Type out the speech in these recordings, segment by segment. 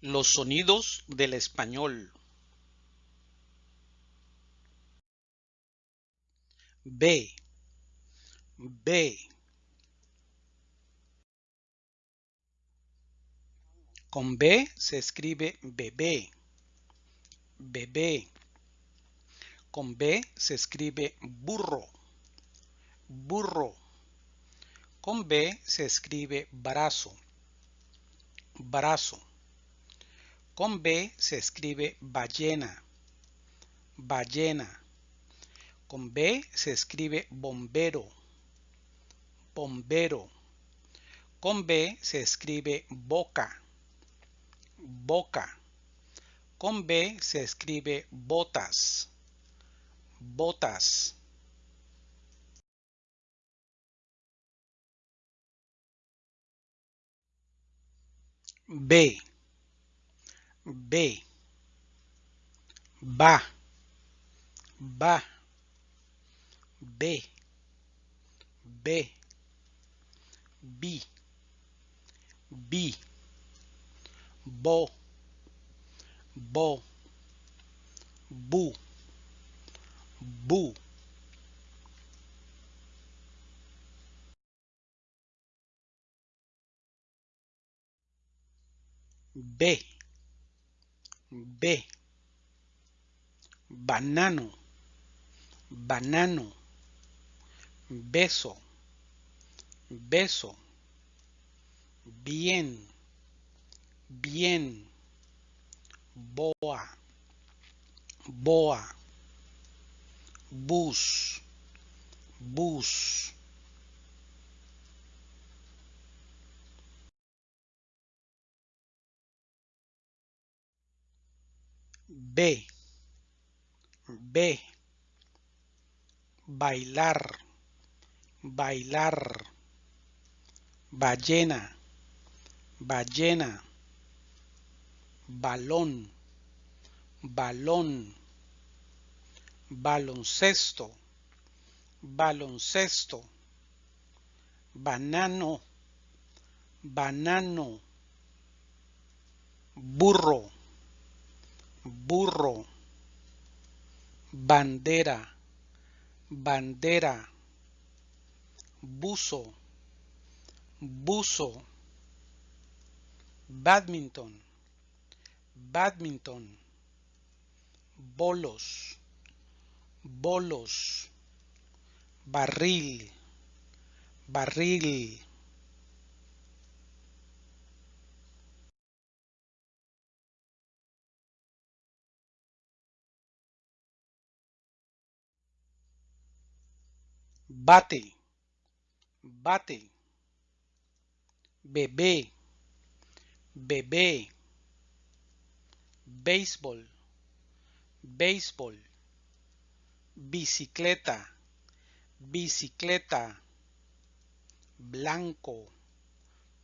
Los sonidos del español. B, B. Con B se escribe bebé, bebé. Con B se escribe burro, burro. Con B se escribe brazo, brazo. Con B se escribe ballena, ballena. Con B se escribe bombero, bombero. Con B se escribe boca, boca. Con B se escribe botas, botas. B, B, va, va, B, B, B, B, bo, bo, bu, bu. B, B, banano, banano, beso, beso, bien, bien, boa, boa, bus, bus. B, B, bailar, bailar, ballena, ballena, balón, balón, baloncesto, baloncesto, banano, banano, burro, burro, bandera, bandera, buzo, buzo, badminton, badminton, bolos, bolos, barril, barril. Bate, bate, bebé, bebé, béisbol, béisbol, bicicleta, bicicleta, blanco,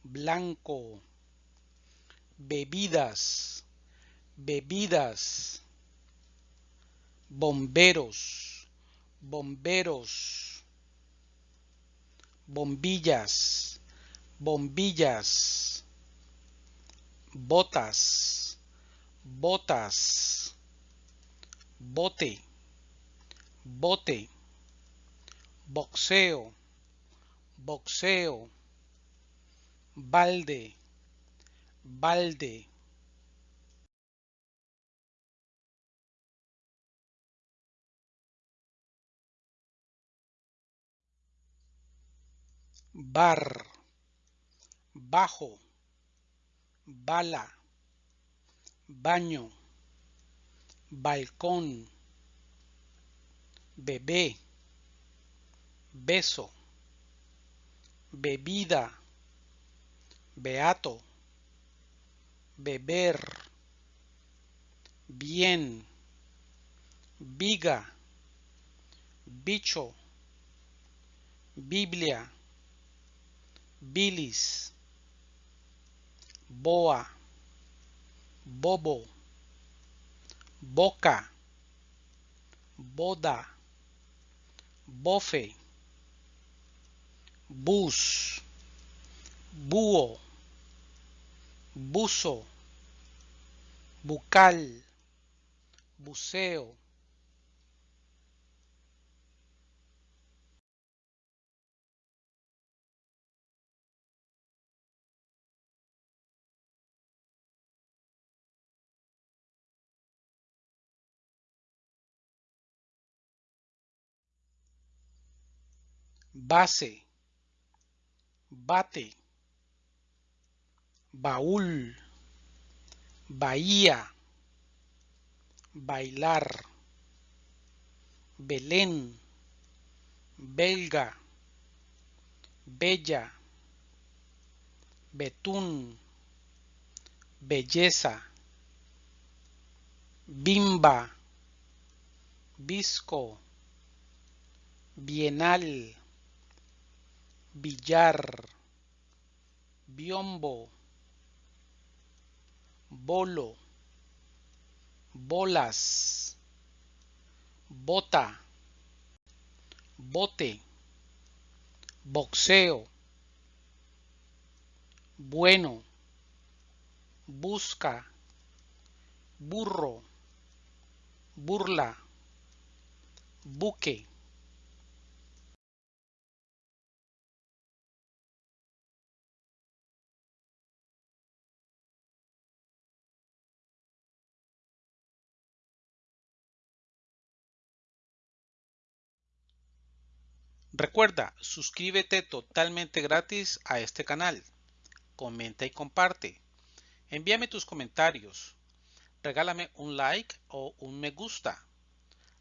blanco, bebidas, bebidas, bomberos, bomberos bombillas, bombillas, botas, botas, bote, bote, boxeo, boxeo, balde, balde. Bar, bajo, bala, baño, balcón, bebé, beso, bebida, beato, beber, bien, viga, bicho, Biblia, bilis, boa, bobo, boca, boda, bofe, bus, búho, buzo, bucal, buceo. Base, bate, baúl, bahía, bailar, Belén, belga, bella, betún, belleza, bimba, visco, bienal, billar, biombo, bolo, bolas, bota, bote, boxeo, bueno, busca, burro, burla, buque. Recuerda, suscríbete totalmente gratis a este canal. Comenta y comparte. Envíame tus comentarios. Regálame un like o un me gusta.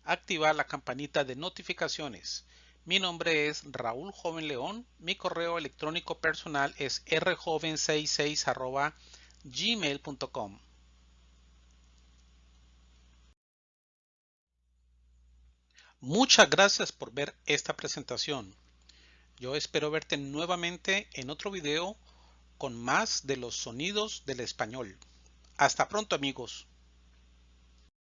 Activa la campanita de notificaciones. Mi nombre es Raúl Joven León. Mi correo electrónico personal es rjoven66 gmail.com. Muchas gracias por ver esta presentación. Yo espero verte nuevamente en otro video con más de los sonidos del español. Hasta pronto amigos.